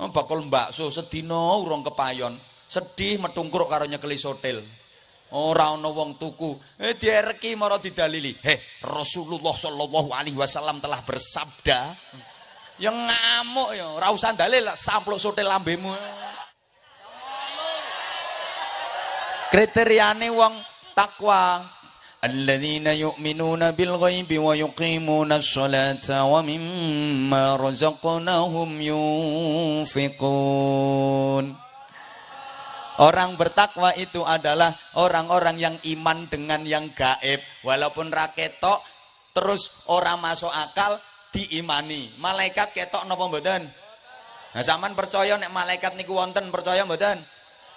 Oh, bakul bakso sedina urung kepayon. Sedih metungkruk karo nyekeli sotil. Ora ana wong tuku. Eh diereki mara didalili. Heh, Rasulullah sallallahu alaihi wasallam telah bersabda. Yang ngamuk ya, ora usah dalil sampluk sotil lambemu. Kriteriane wong takwa. Ghaibi wa yuqimuna sholata wa mimma razaqnahum yunfiqun. Orang bertakwa itu adalah orang-orang yang iman dengan yang gaib. Walaupun raketok terus orang masuk akal diimani. Malaikat ketok napa mboten? Nah, zaman percaya nek malaikat niku wonten percaya mboten?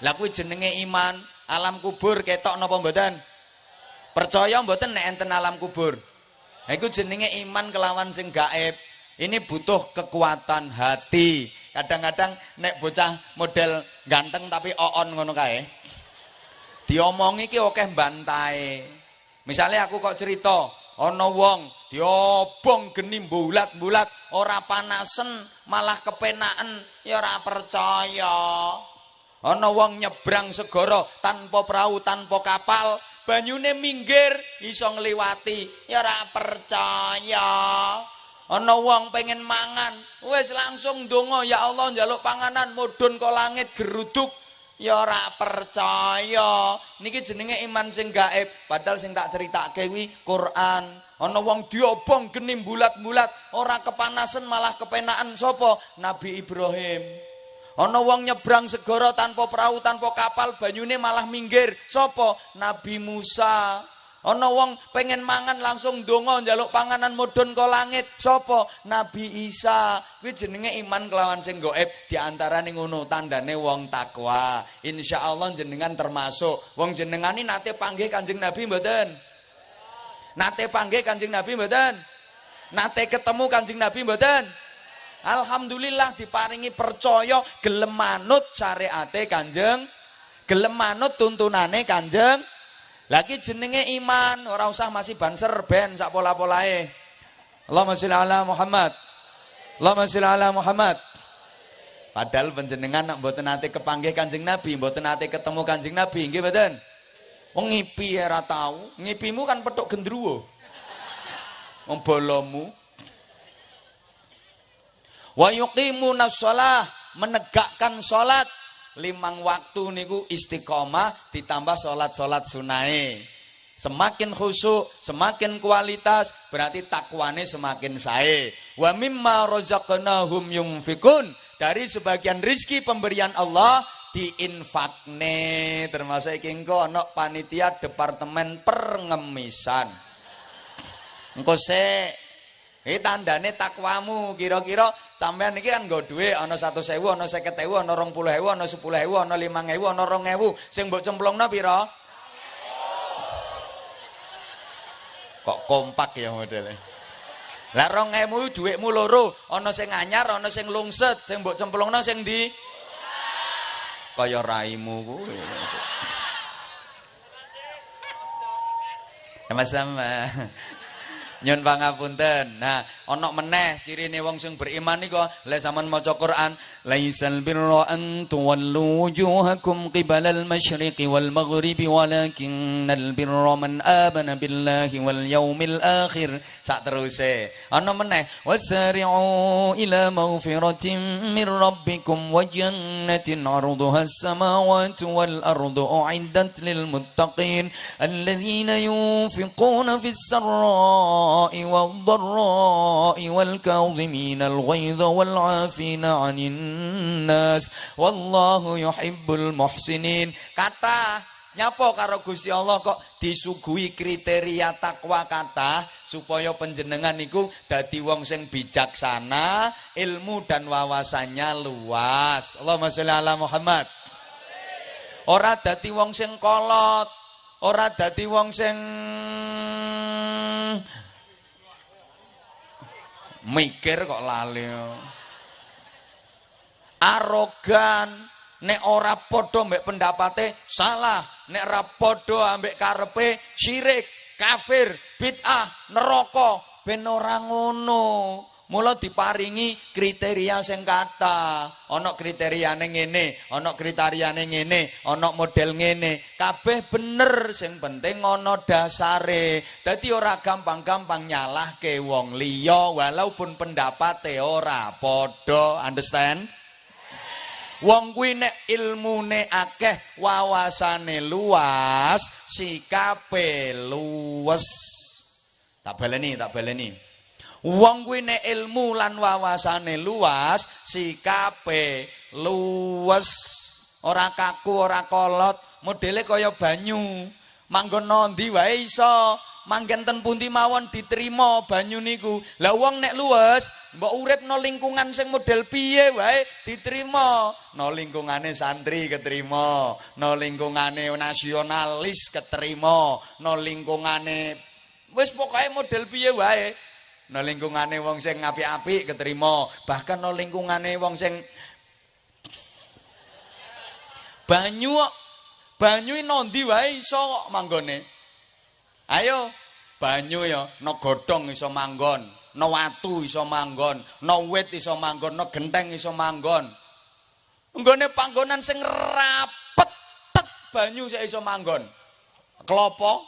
Lah kuwi jenenge iman. Alam kubur ketok napa mboten? Percaya mboten nek enten alam kubur? Nah, iku jenenge iman kelawan sing gaib. Ini butuh kekuatan hati kadang-kadang nek bocah model ganteng tapi oon ngono kae diomongi ki oke bantai misalnya aku kok cerita ono wong diobong geni bulat-bulat ora panasen malah kepenaan ya ora percaya ono wong nyebrang segoro tanpa perahu tanpa kapal banyune minggir iso ngliwati. Ya ora percaya. Ana wong pengen mangan wis langsung donga ya Allah njaluk panganan mudhun kok langit geruduk. Ya ora percaya. Niki jenenge iman sing gaib. Padahal sing tak critakake kuwi Quran. Ana wong diobong geni bulat-bulat ora kepanasan malah kepenaan sapa? Nabi Ibrahim ana wong nyebrang segara tanpa perahu tanpa kapal banyune malah minggir. Sapa? Nabi Musa. Ana wong pengen mangan langsung donga njaluk panganan mudhun ke langit. Sapa? Nabi Isa. Kuwi jenenge iman kelawan sing gaib diantarane ngono tandane wong takwa. Insyaallah jenengan termasuk. Wong jenengani nate panggih Kanjeng Nabi mboten? Nate panggih Kanjeng Nabi mboten? Nate ketemu Kanjeng Nabi mboten Alhamdulillah diparingi percaya gelem manut syariate Kanjeng gelem manut tuntunane Kanjeng lagi jenenge iman, ora usah masih banser ben sak pola-polae. Allahumma sholli ala Muhammad. Allahumma sholli ala Muhammad. Padahal panjenengan nak mboten nate kepanggih Kanjeng Nabi, mboten nate ketemu Kanjeng Nabi, nggih mboten? Wong ngipi ora tau, ngipimu kan petuk gendruwo. Wong bolomu. Wa yuqimuna shalah, menegakkan salat limang waktu niku istiqomah ditambah sholat-sholat sunai semakin khusyuk semakin kualitas berarti takwane semakin sae. Wa mimma razaqnahum yunfikun dari sebagian rizki pemberian Allah diinfakne. Termasuk iki engko ana panitia departemen pengemisan engko se iki tandane takwamu kira-kira sampean iki kan nggo dhuwit ana 100.000 ana 50.000 ana 20.000 ana 10.000 ana 5.000 ana 2.000 sing mbok cemplungno pira kok kompak ya modele? Lah 2.000 dhuwitmu loro. Ana sing anyar ana sing lungset. Sing mbok cemplungno sing ndi? Kaya raimu kuwi. Sama-sama nyun pangapunten. Nah ana meneh cirine wong sing beriman niku lek sampean maca Quran laisal birra an tuwallu wujuhakum qibala al-masyriqi wal maghribi walakinnal birra man amana billahi wal yaumil akhir. Sak teruse. Ana meneh wasari'u ila maghfiratin min rabbikum wa jannatin 'arduha as-samawati wal ardu u'iddat lil muttaqin alladhina yunfiquna fis sarra'i kadhimina al ghaidha wal 'afina 'anil nas wallahu yuhibbul muhsinin kata nyapo karo Gusti Allah kok disuguhi kriteria takwa kata supaya penjenengan niku dadi wong sing bijaksana ilmu dan wawasannya luas. Allahumma sholli ala Muhammad. Ora dadi wong sing kolot ora dadi wong sing mikir kok lali arogan nek ora padha mbek pendapate salah. Nek ora padha ambek karepe syirik kafir bid'ah neraka. Ben ora ngono Mula diparingi kriteria sing kata. Ana kriteriane ngene, ana kriteriane ngene, ana model ngene. Kabeh bener sing penting ana dasare. Dadi ora gampang-gampang nyalahke wong liya walaupun pendapate ora padha. Understand? Wong kuwi nek ilmune akeh, wawasane luas, sikape luwes. Tak baleni, tak baleni. Wong kuwi nek ilmu lan wawasane luas, sikape luwes. Ora kaku, ora kolot, modele kaya banyu. Manggon nondi wae iso. manggen ten pundi mawon diterima banyu niku. Lah wong nek luwes, mbok urip no lingkungan sing model piye wae diterima. No lingkungane santri keterima, no lingkungane nasionalis keterima, no lingkungane wis pokoke model piye wae. No lingkungane wong sing apik-apik keterima, bahkan no lingkungane wong sing banyu banyu nondi wae iso kok manggone. Ayo banyu ya, no godhong iso manggon, no watu iso manggon, no wit iso manggon, no genteng iso manggon. Nggone panggonan sing rapet tet banyu sik iso manggon. Klopo.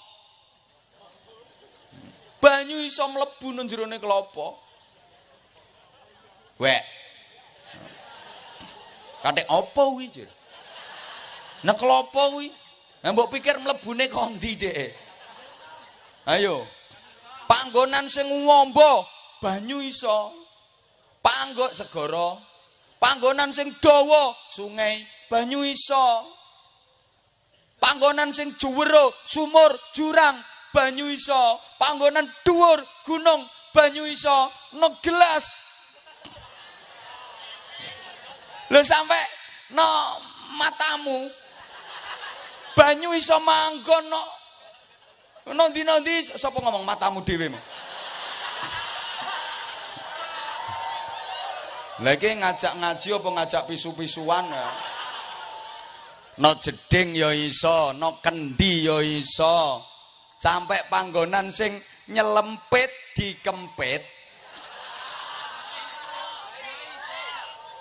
Banyu iso mlebu nang jerone klopo. Wek. Katik apa kuwi, Jur? Nek klopo kuwi, mbok pikir mlebune kondi dhek. Ayo. Panggonan sing ngombo banyu iso. Panggok segara. Panggonan sing dawa sungai banyu iso. Panggonan sing juwero sumur jurang banyu iso. Panggonan dhuwur gunung banyu iso. No gelas. Lho sampai no matamu banyu iso manggon no Nanti-nanti sapa ngomong matamu dhewe mu. Lagi ngajak ngaji apa ngajak pisu-pisuan ya. No jeding ya iso, no kendi ya iso. Sampai panggonan sing nyelempit dikempit.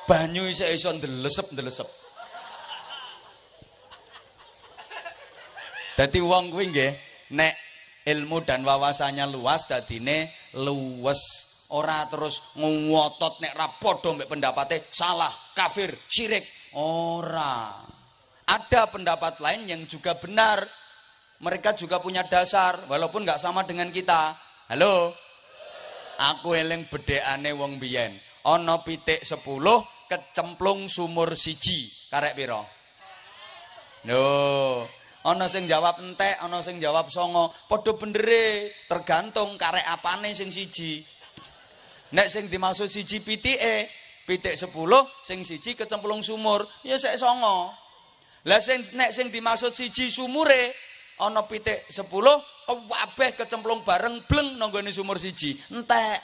Banyu iso iso ndelesep-ndelesep. Dadi wong kuwi nggih nek ilmu dan wawasannya luas dadine luwes ora terus ngotot nek ra padha pendapate salah kafir syirik ora ada pendapat lain yang juga benar mereka juga punya dasar walaupun nggak sama dengan kita. Halo? Aku eling bedekane wong biyen. Ana pitik 10 kecemplung sumur siji. Karek piro? No ana sing jawab entek ana sing jawab songo. Padha bendere tergantung karek apane sing siji. Nek sing dimaksud siji pitike pitik 10 sing siji kecemplung sumur. Ya sek songo. Lah sing nek sing dimaksud siji sumure ana pitik 10 kabeh kecemplung bareng bleng nanggone sumur siji entek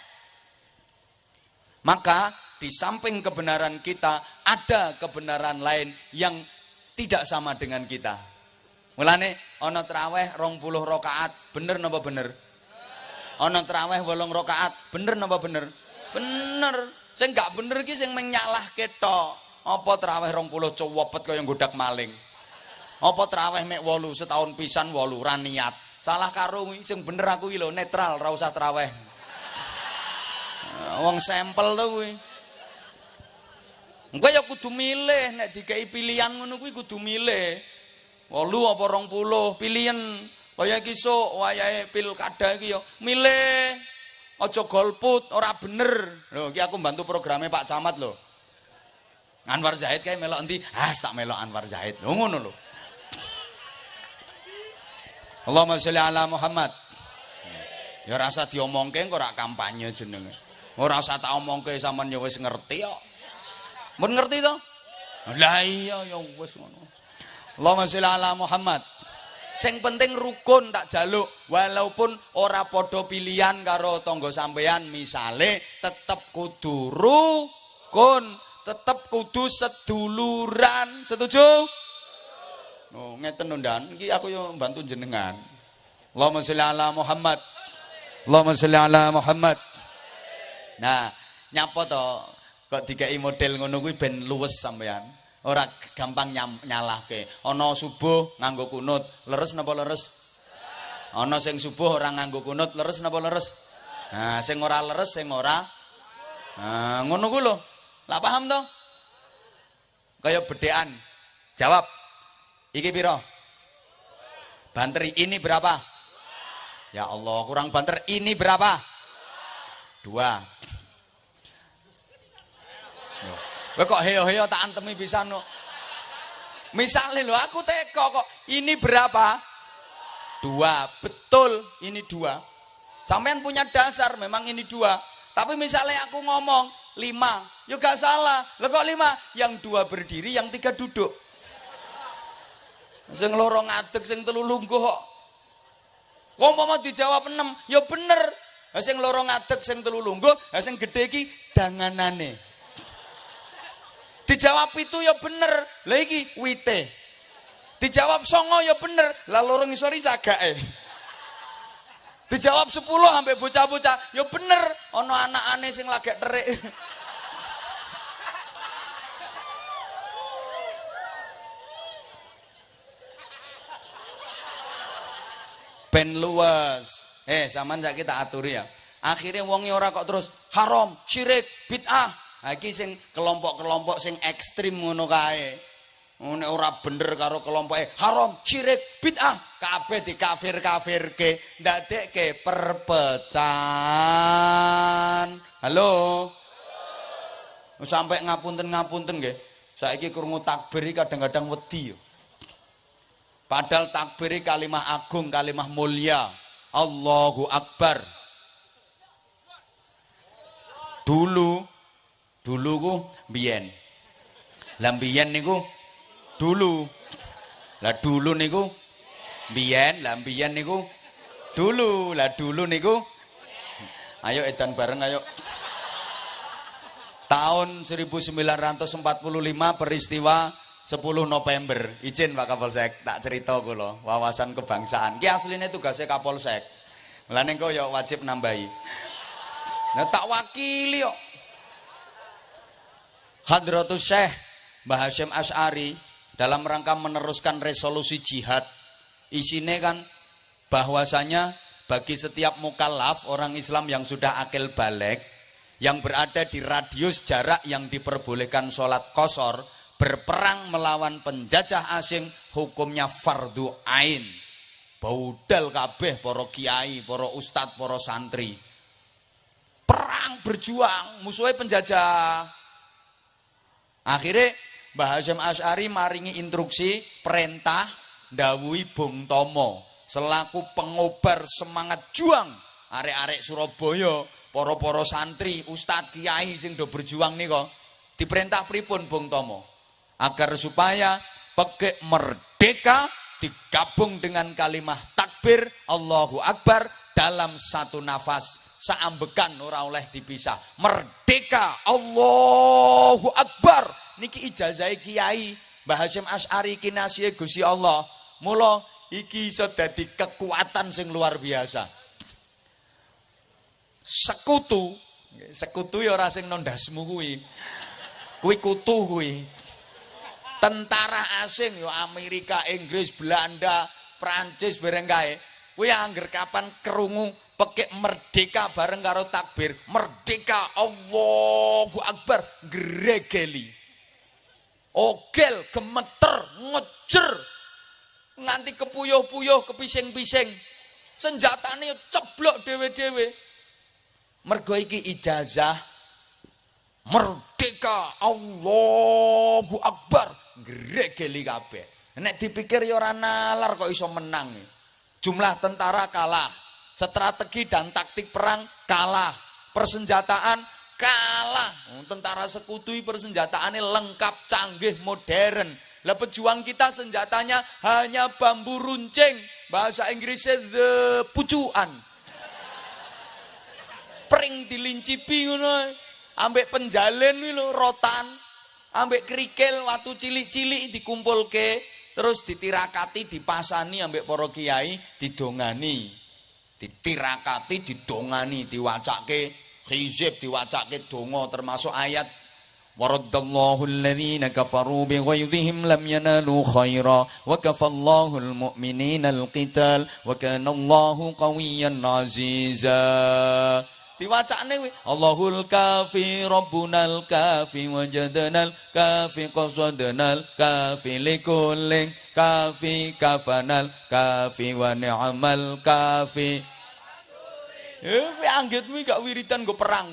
maka di samping kebenaran kita ada kebenaran lain yang tidak sama dengan kita Mulane ana traweh 20 rakaat, bener napa bener? Ana traweh 8 rakaat, bener napa bener? Bener. Sing gak bener iki sing menyalahke tok. Apa traweh 20 cowopet kaya nggodak maling? Apa traweh mek 8 setahun pisan 8 ra niat. Salah karo sing bener aku iki lho netral, ora usah traweh. Wong sampel to kuwi. Engko ya kudu milih nek dikai pilihan ngono kuwi kudu milih. Wolu apa rong puluh? Pilihan. Kaya iki sok wayahe pilkada iki ya milih. Aja golput ora bener. Lho iki aku bantu programnya Pak Camat lho. Anwar Zahid kayak melok endi? Ah tak melok Anwar Zahid. Lho ngono lho Allahumma sholli ala Muhammad ya rasa diomongke kok ora kampanye jenenge ora usah tak omongke sampean ya wis ngerti kok mun ngerti to lah iya ya wis ngono Allahumma sholli ala Muhammad. Sing penting rukun tak jaluk walaupun ora podo pilihan karo tonggo sampean misale tetep kudu rukun, tetep kudu seduluran. Setuju? Oh, ngeten ndan. Iki aku yo bantu jenengan. Allahumma sholli ala Muhammad. Allahumma sholli ala Muhammad. Nah, nyapa to? Kok dikai model ngono kuwi ben luwes sampean ora gampang nyalahke. Ana subuh nganggo kunut leres napa leres? Ana sing subuh ora nganggo kunut leres napa leres? Nah sing ora leres sing ora. Nah ngono ku lho. Lah paham to? Kaya bedean jawab iki piro banter ini berapa ya Allah kurang banter ini berapa dua Lah kok heo-heo tak antemi bisa no. Misalnya lo aku teko kok ini berapa? Dua, betul ini dua. Sampean punya dasar memang ini dua. Tapi misalnya aku ngomong lima, ya gak salah. Lo kok lima? Yang dua berdiri, yang tiga duduk. Sing loro ngadeg, sing telu lungguh kok. Kok mau dijawab enam, ya bener. Sing loro ngadeg, sing telu lungguh, sing gede ki danganane. Dijawab itu ya bener. Lagi wite. Dijawab songo ya bener. Lah loro ngisori cagake. Dijawab 10 sampai bocah-bocah, ya bener. Ono anak aneh sing lagi terik. Ben luas. Eh, zaman saya kita aturi ya. Akhirnya wongi ora kok terus haram, syirik, bid'ah, iki sing kelompok-kelompok sing ekstrim ngono kae. Ora bener karo kelompoke. Haram syirik bid'ah. Kabeh dikafir-kafirke ndadekke perpecahan. Halo? Sampai ngapunten-ngapunten nggih. Saiki krungu takbir kadang-kadang wedi padahal takbir kalimah agung kalimah mulia Allahu Akbar dulu Dulu ku biyen. Lah biyen niku dulu. Lah dulu niku biyen, lah biyen niku dulu. Lah dulu niku Ayo edan bareng ayo. Tahun 1945 peristiwa 10 November. Izin Pak Kapolsek, tak cerita kula, wawasan kebangsaan. Ki asline tugasnya Kapolsek. Mulane kok ya wajib nambahi. Nah tak wakili kok. Hadratus Syekh Mbah Hashim Ash'ari dalam rangka meneruskan resolusi jihad isinya kan bahwasanya bagi setiap mukallaf orang Islam yang sudah akil balik yang berada di radius jarak yang diperbolehkan sholat kosor berperang melawan penjajah asing hukumnya fardu ain. Baudal kabeh poro kiai, poro ustad, poro santri. Perang berjuang musuhnya penjajah. Akhirnya Mbah Hasyim Asy'ari maringi instruksi perintah dawuhi Bung Tomo. Selaku pengobar semangat juang arek-arek Surabaya, poro-poro santri, ustadz kiai sing do berjuang nih kok. Diperintah pripun Bung Tomo agar supaya pekek merdeka digabung dengan kalimah takbir Allahu Akbar dalam satu nafas. Saambekan ora oleh dipisah. Merdeka Allahu Akbar. Niki ijazah kiai Mbah Hasyim Asy'ari kinasihe Gusti Allah. Mula iki iso dadi kekuatan sing luar biasa. Sekutu sekutu ya ora sing nondasmu kuwi. Kuwi kutu kuwi tentara asing ya Amerika Inggris Belanda Prancis bareng kae. Kuwi angger kapan kerungu pakai merdeka bareng karo takbir merdeka Allahu Akbar gregeli. Ogel gemeter ngejer. Nanti kepuyuh-puyuh kepising-pising. Senjatanya ceblok dewe-dewe mergo iki ijazah merdeka Allahu Akbar gregeli kabeh. Nek dipikir ya ora nalar kok iso menang jumlah tentara kalah strategi dan taktik perang kalah persenjataan kalah. Tentara sekutu persenjataannya lengkap canggih modern. Lah pejuang kita senjatanya hanya bambu runcing. Bahasa Inggrisnya the pucuan. Pring dilincipi ngono. Ambek penjalen lo rotan ambek kerikil waktu cilik-cilik dikumpulke terus ditirakati dipasani ambek para kiai didongani. Ditirakati didongani diwacake hizib diwacake donga termasuk ayat khaira wa kafallahu almu'minina alqital wa kana Allahu qawiyyan diwacane Allahul kafi rabbunal kafi wajadnal kafi qasadnal kafi likulling kafi kafanal kafi wa ni'mal kafi Eh, kowe anggitmu gak wiritan go perang.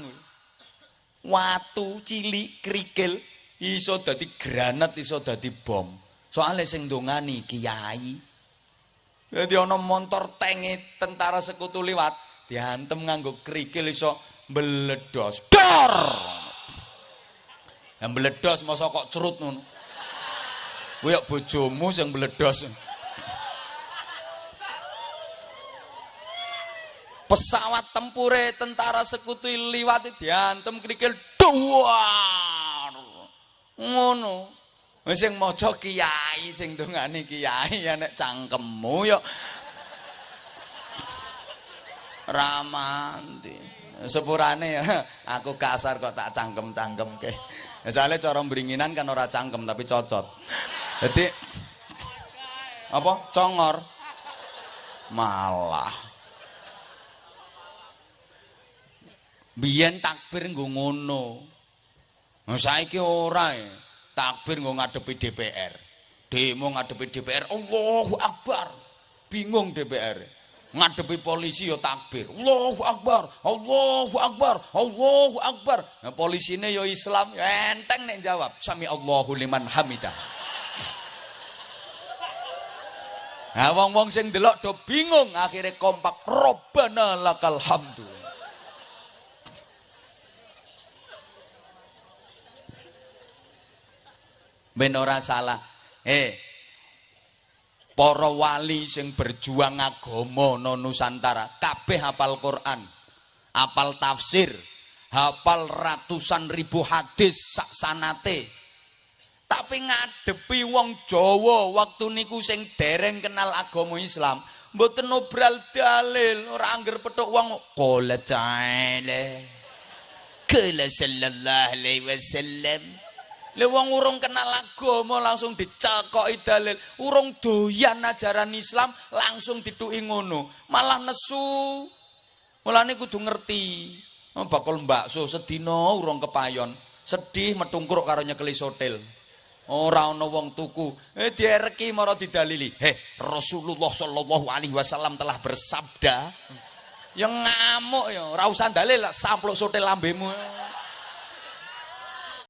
Watu cilik krikil iso dadi granat iso dadi bom. Soale sing ndongani kiai. Jadi ana montor tanki tentara sekutu liwat, diantem nganggo krikil iso meledos. Dor. Yang meledos masa kok cerut ngono. Kuwi bojomu sing meledos. pesawat tempure tentara sekutu liwat diantem krikil duar ngono sing maca kiai sing dongane kiai ya nek cangkemmu yo ramanti sepurane ya aku kasar kok tak cangkem-cangkem ke misalnya cara beringinan kan ora cangkem tapi cocot jadi apa congor malah Biyen takbir nggo ngono. Saiki ora e. Takbir nggo ngadepi DPR. Demo ngadepi DPR, Allahu Akbar. Bingung DPR. Ngadepi polisi ya takbir. Allahu Akbar, Allahu Akbar, Allahu Akbar. Nah, polisine ya Islam, enteng nek jawab. Sami Allahu liman hamidah. Nah, wong-wong sing delok do bingung, akhirnya kompak. Robbana lakal hamdu. ben ora salah eh para wali sing berjuang agama no Nusantara kabeh hafal Quran hafal tafsir hafal ratusan ribu hadis sak sanate. Tapi ngadepi wong Jawa waktu niku sing dereng kenal agama Islam mboten obral dalil ora angger petuk wong qala ta'ala kala sallallahu alaihi wasallam Le wong urung kenal agama langsung dicakoki dalil. Urung doyan ajaran Islam langsung dituki ngono. Malah nesu. Mulane kudu ngerti. Oh, bakul bakso sedina urung kepayon. Sedih metungkruk karo nyekeli sotil. Ora ana wong tuku. Eh diereki mara didalili. Heh, Rasulullah sallallahu alaihi wasallam telah bersabda. Yang ngamuk ya, ora usah dalil, sampluk sotil lambemu.